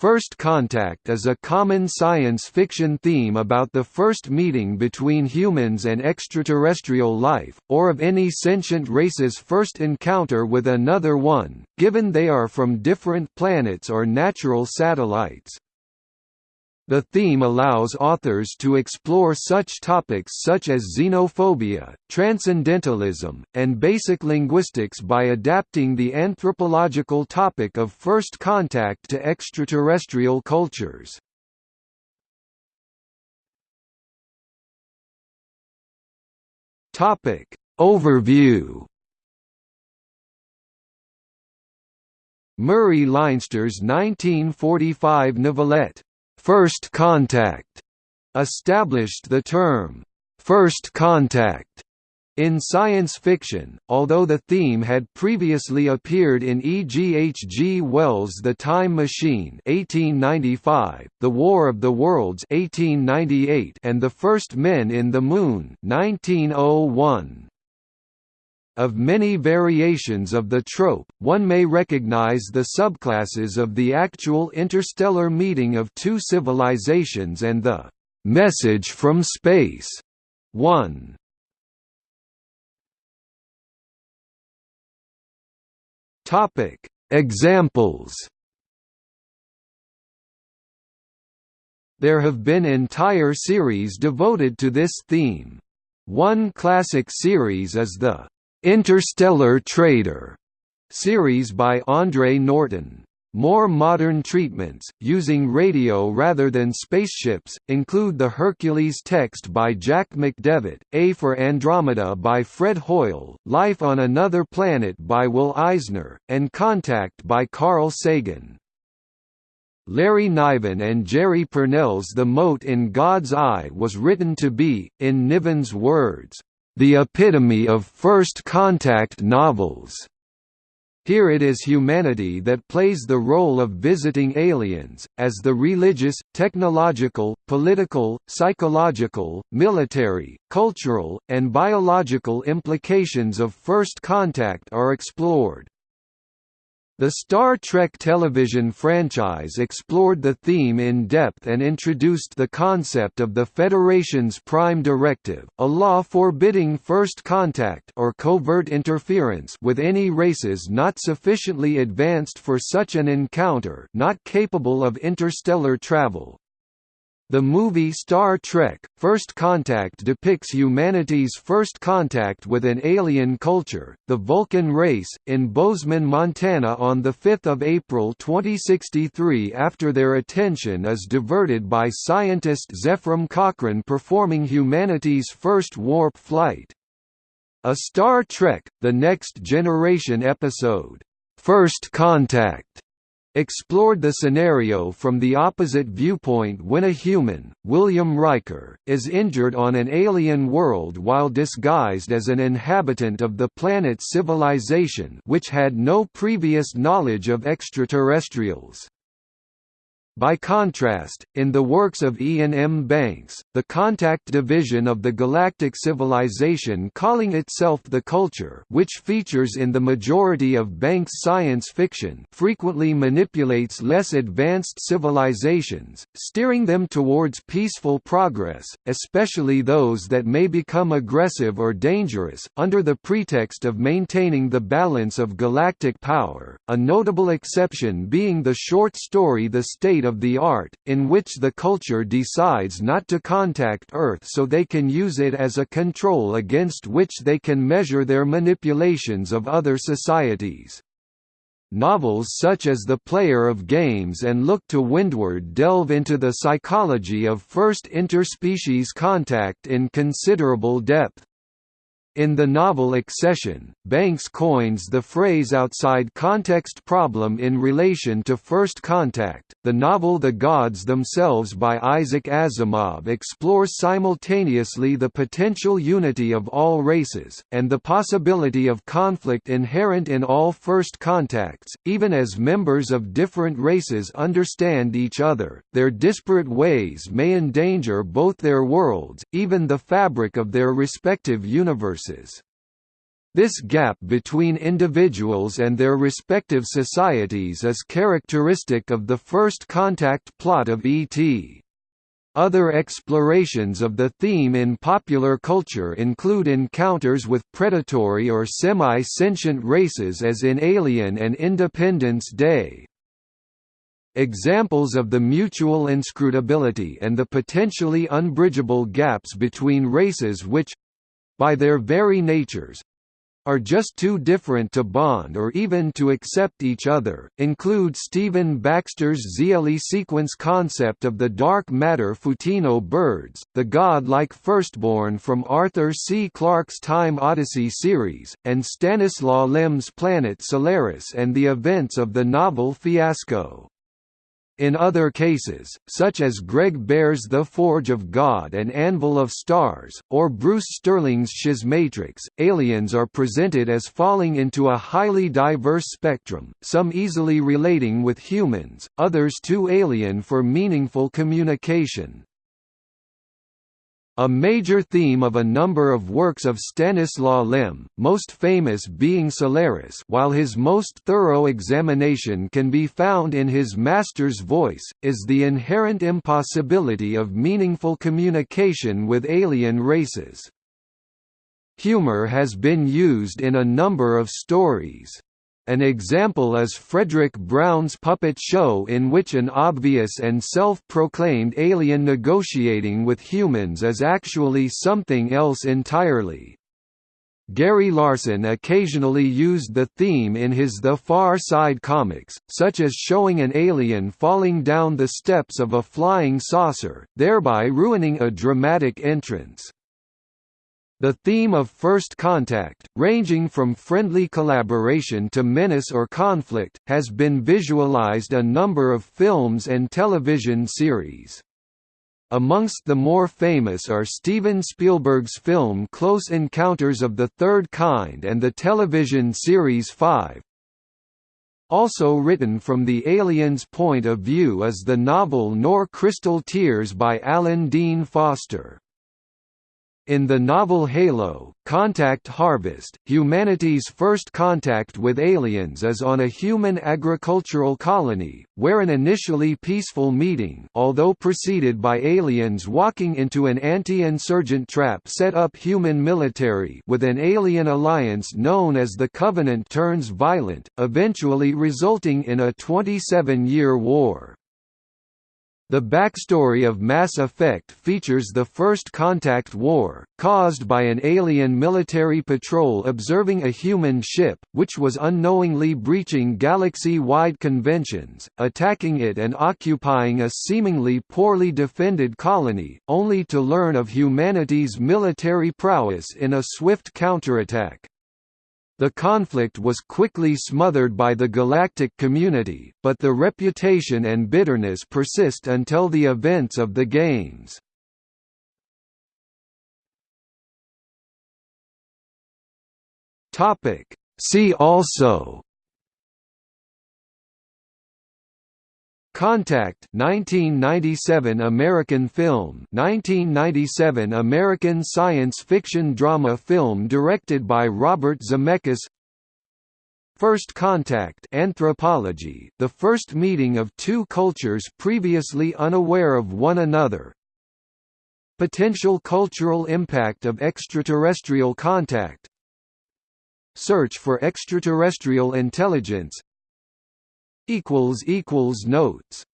First Contact is a common science fiction theme about the first meeting between humans and extraterrestrial life, or of any sentient race's first encounter with another one, given they are from different planets or natural satellites. The theme allows authors to explore such topics such as xenophobia, transcendentalism, and basic linguistics by adapting the anthropological topic of first contact to extraterrestrial cultures. Topic Overview Murray Leinster's 1945 novelette First contact established the term first contact in science fiction, although the theme had previously appeared in E. G. H. G. Wells' The Time Machine (1895), The War of the Worlds (1898), and The First Men in the Moon (1901). Of many variations of the trope, one may recognize the subclasses of the actual interstellar meeting of two civilizations and the "'Message from Space' one. Topic Examples There have been entire series devoted to this theme. One classic series is the Interstellar Trader series by Andre Norton. More modern treatments, using radio rather than spaceships, include the Hercules text by Jack McDevitt, A for Andromeda by Fred Hoyle, Life on Another Planet by Will Eisner, and Contact by Carl Sagan. Larry Niven and Jerry Pournelle's The Mote in God's Eye was written to be, in Niven's words, the epitome of first contact novels. Here it is humanity that plays the role of visiting aliens, as the religious, technological, political, psychological, military, cultural, and biological implications of first contact are explored. The Star Trek television franchise explored the theme in depth and introduced the concept of the Federation's Prime Directive, a law forbidding first contact or covert interference with any races not sufficiently advanced for such an encounter not capable of interstellar travel. The movie Star Trek – First Contact depicts humanity's first contact with an alien culture, the Vulcan race, in Bozeman, Montana on 5 April 2063 after their attention is diverted by scientist Zefram Cochrane performing humanity's first warp flight. A Star Trek – The Next Generation episode, "'First Contact' explored the scenario from the opposite viewpoint when a human, William Riker, is injured on an alien world while disguised as an inhabitant of the planet's civilization which had no previous knowledge of extraterrestrials. By contrast, in the works of Iain M. Banks, the Contact division of the Galactic Civilization calling itself The Culture which features in the majority of Banks' science fiction frequently manipulates less advanced civilizations, steering them towards peaceful progress, especially those that may become aggressive or dangerous, under the pretext of maintaining the balance of galactic power, a notable exception being the short story The State of the Art, in which the culture decides not to contact Earth so they can use it as a control against which they can measure their manipulations of other societies. Novels such as The Player of Games and Look to Windward delve into the psychology of first interspecies contact in considerable depth. In the novel Accession, Banks coins the phrase outside context problem in relation to first contact. The novel The Gods Themselves by Isaac Asimov explores simultaneously the potential unity of all races, and the possibility of conflict inherent in all first contacts, even as members of different races understand each other. Their disparate ways may endanger both their worlds, even the fabric of their respective universes. This gap between individuals and their respective societies is characteristic of the first contact plot of E.T. Other explorations of the theme in popular culture include encounters with predatory or semi-sentient races as in Alien and Independence Day. Examples of the mutual inscrutability and the potentially unbridgeable gaps between races which—by their very natures, are just too different to bond or even to accept each other, include Stephen Baxter's Xeelee sequence concept of the dark matter Photino birds, the god-like firstborn from Arthur C. Clarke's Time Odyssey series, and Stanislaw Lem's planet Solaris and the events of the novel Fiasco. In other cases, such as Greg Bear's The Forge of God and Anvil of Stars, or Bruce Sterling's Schismatrix, aliens are presented as falling into a highly diverse spectrum, some easily relating with humans, others too alien for meaningful communication. A major theme of a number of works of Stanislaw Lem, most famous being Solaris while his most thorough examination can be found in his master's voice, is the inherent impossibility of meaningful communication with alien races. Humor has been used in a number of stories. An example is Fredric Brown's puppet show in which an obvious and self-proclaimed alien negotiating with humans is actually something else entirely. Gary Larson occasionally used the theme in his The Far Side comics, such as showing an alien falling down the steps of a flying saucer, thereby ruining a dramatic entrance. The theme of first contact, ranging from friendly collaboration to menace or conflict, has been visualized a number of films and television series. Amongst the more famous are Steven Spielberg's film Close Encounters of the Third Kind and the television series Five. Also written from the alien's point of view is the novel Nor Crystal Tears by Alan Dean Foster. In the novel Halo, Contact Harvest, humanity's first contact with aliens is on a human agricultural colony, where an initially peaceful meeting although preceded by aliens walking into an anti-insurgent trap set up human military with an alien alliance known as the Covenant turns violent, eventually resulting in a 27-year war. The backstory of Mass Effect features the First Contact War, caused by an alien military patrol observing a human ship, which was unknowingly breaching galaxy-wide conventions, attacking it and occupying a seemingly poorly defended colony, only to learn of humanity's military prowess in a swift counterattack. The conflict was quickly smothered by the galactic community, but the reputation and bitterness persist until the events of the Games. See also Contact 1997 American film 1997 American science fiction drama film directed by Robert Zemeckis. First Contact Anthropology the first meeting of two cultures previously unaware of one another. Potential cultural impact of extraterrestrial contact. Search for extraterrestrial intelligence Notes